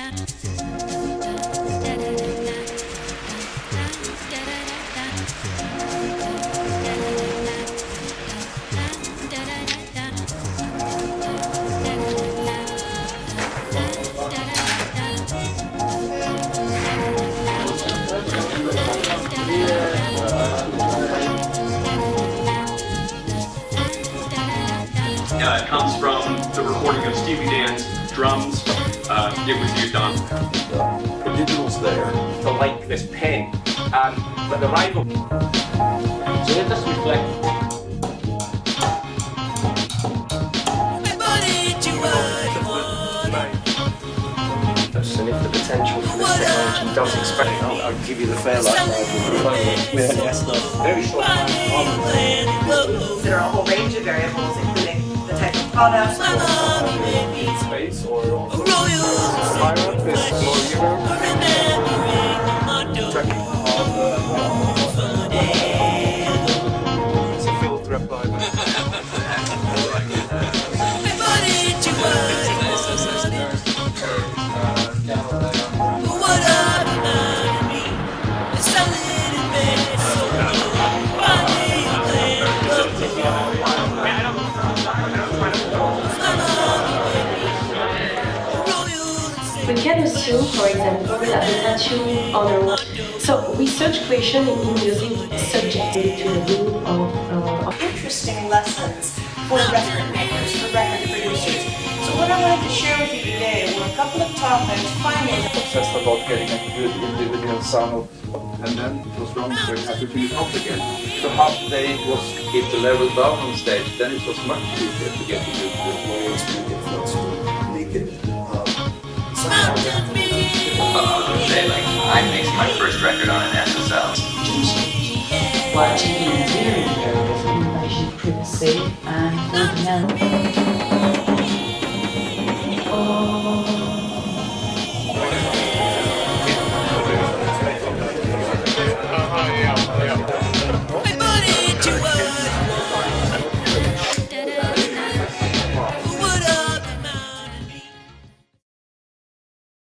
Uh, it comes from the recording of Steely Dan's drums. It was used on The digital's there. to like this pen. Um, but the rival. So let us reflect. And if the potential for this technology does expand, I'll, I'll give you the fair life. Very short time. There are a whole range of variables, including the type of product, Space or also violent We can assume, for example, that the tattoo on a wall. So research question in music is subjected to the view of, uh, of interesting lessons for record makers, for record producers. So what I wanted to share with you today were a couple of topics, findings obsessed about getting a good individual sound of, and then it was wrong, so we had to do it off again. So half the day it was keep the level down on stage, then it was much easier to get a good good record on an SSL. Watching in very areas of privacy and